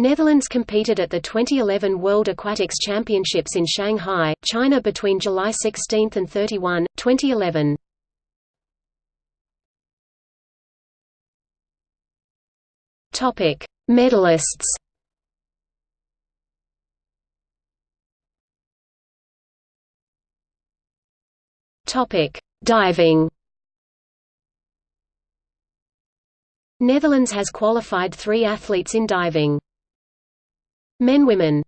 Netherlands competed at the 2011 World Aquatics Championships in Shanghai, China between July 16 and 31, 2011. Topic: Medalists. Topic: Diving. Netherlands has qualified three athletes in diving. Men Women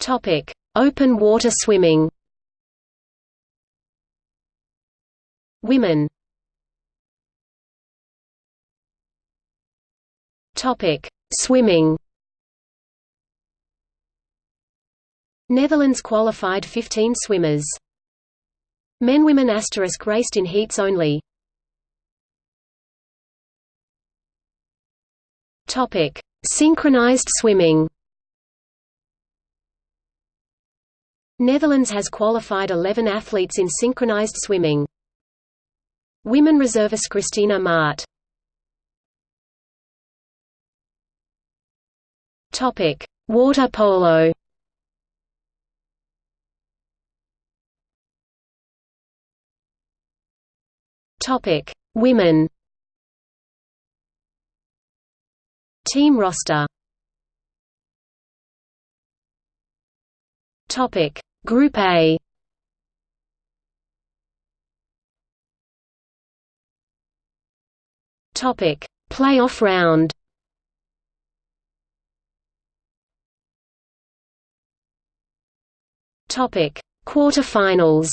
Topic: Open water swimming. Women. Topic: Swimming. Netherlands qualified 15 swimmers. Men women asterisk raced in heats only. Topic: Synchronized swimming. Netherlands has qualified 11 athletes in synchronized swimming. Women reservist Christina Maart. Topic: Water polo. Topic: Women. Team roster. Topic: Group A. Topic: Playoff round. Topic: Quarterfinals.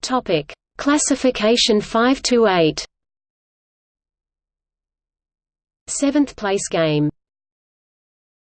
Topic: Classification 5 to 8. Seventh place game